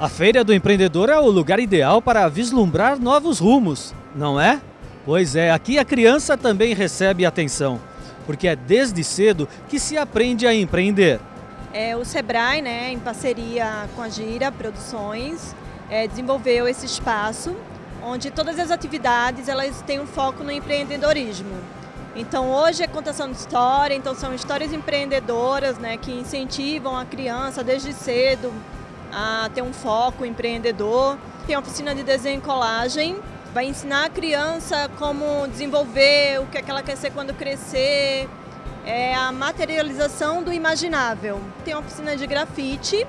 A Feira do Empreendedor é o lugar ideal para vislumbrar novos rumos, não é? Pois é, aqui a criança também recebe atenção, porque é desde cedo que se aprende a empreender. É, o Sebrae, né, em parceria com a Gira Produções, é, desenvolveu esse espaço onde todas as atividades elas têm um foco no empreendedorismo. Então hoje é contação de história, então são histórias empreendedoras né, que incentivam a criança desde cedo a ter um foco empreendedor. Tem oficina de desenho e colagem, vai ensinar a criança como desenvolver, o que, é que ela quer ser quando crescer, é a materialização do imaginável. Tem oficina de grafite,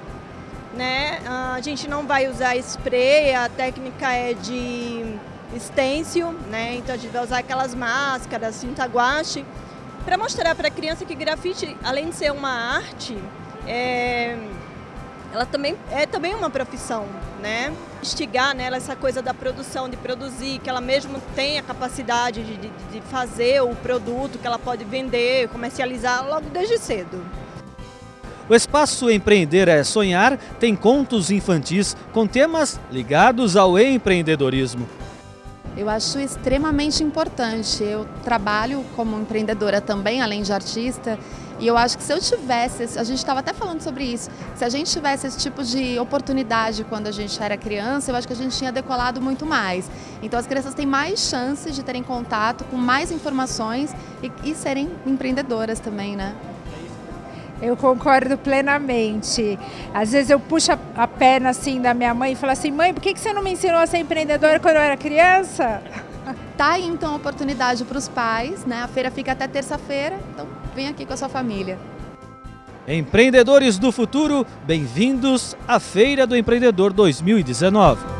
né? A gente não vai usar spray, a técnica é de stencil, né? Então a gente vai usar aquelas máscaras, tinta guache, para mostrar para a criança que grafite, além de ser uma arte, é, ela também é também uma profissão, né? Instigar nela essa coisa da produção, de produzir, que ela mesmo tem a capacidade de, de, de fazer o produto que ela pode vender, comercializar logo desde cedo. O espaço Empreender é Sonhar tem contos infantis com temas ligados ao empreendedorismo. Eu acho extremamente importante. Eu trabalho como empreendedora também, além de artista, e eu acho que se eu tivesse, a gente estava até falando sobre isso, se a gente tivesse esse tipo de oportunidade quando a gente era criança, eu acho que a gente tinha decolado muito mais. Então as crianças têm mais chances de terem contato com mais informações e, e serem empreendedoras também, né? Eu concordo plenamente. Às vezes eu puxo a perna assim da minha mãe e falo assim, mãe, por que você não me ensinou a ser empreendedora quando eu era criança? Tá aí então a oportunidade para os pais, né? A feira fica até terça-feira, então vem aqui com a sua família. Empreendedores do futuro, bem-vindos à Feira do Empreendedor 2019.